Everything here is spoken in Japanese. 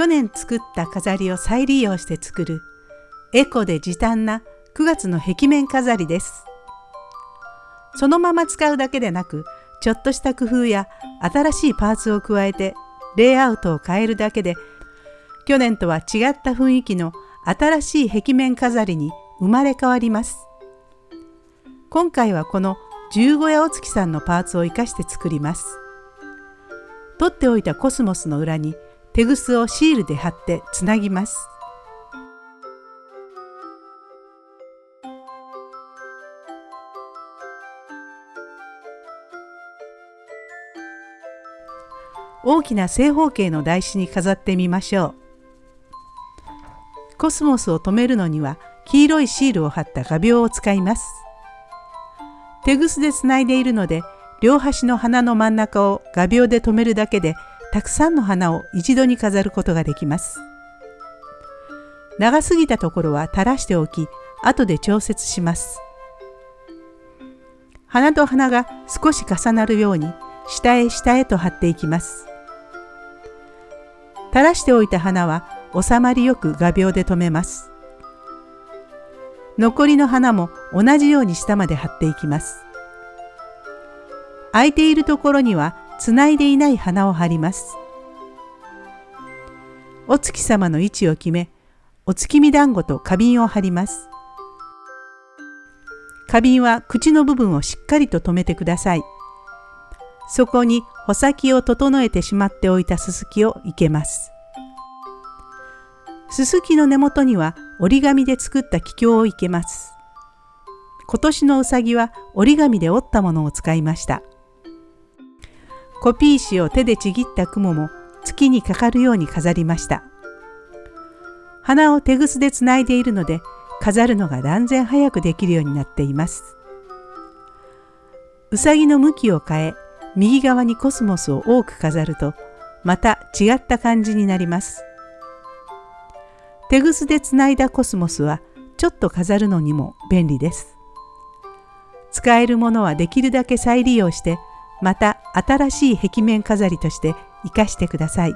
去年作った飾りを再利用して作るエコで時短な9月の壁面飾りです。そのまま使うだけでなくちょっとした工夫や新しいパーツを加えてレイアウトを変えるだけで去年とは違った雰囲気の新しい壁面飾りに生まれ変わります。今回はこの十五夜お月さんのパーツを生かして作ります。取っておいたコスモスの裏にテグスをシールで貼ってつなぎます。大きな正方形の台紙に飾ってみましょう。コスモスを留めるのには黄色いシールを貼った画鋲を使います。手ぐすでつないでいるので両端の花の真ん中を画鋲で留めるだけでたくさんの花を一度に飾ることができます。長すぎたところは垂らしておき後で調節します。花と花が少し重なるように下へ下へと貼っていきます。垂らしておいた花は収まりよく画鋲で留めます。残りの花も同じように下まで貼っていきます。空いているところにはつないでいない花を貼ります。お月様の位置を決め、お月見団子と花瓶を貼ります。花瓶は口の部分をしっかりと留めてください。そこに穂先を整えてしまっておいたすすきを生けます。すすきの根元には折り紙で作った気境を生けます。今年のうさぎは折り紙で折ったものを使いました。コピー紙を手でちぎった雲も月にかかるように飾りました。花を手ぐすでつないでいるので飾るのが断然早くできるようになっています。うさぎの向きを変え右側にコスモスを多く飾るとまた違った感じになります。手ぐすでつないだコスモスはちょっと飾るのにも便利です。使えるものはできるだけ再利用してまた新しい壁面飾りとして生かしてください。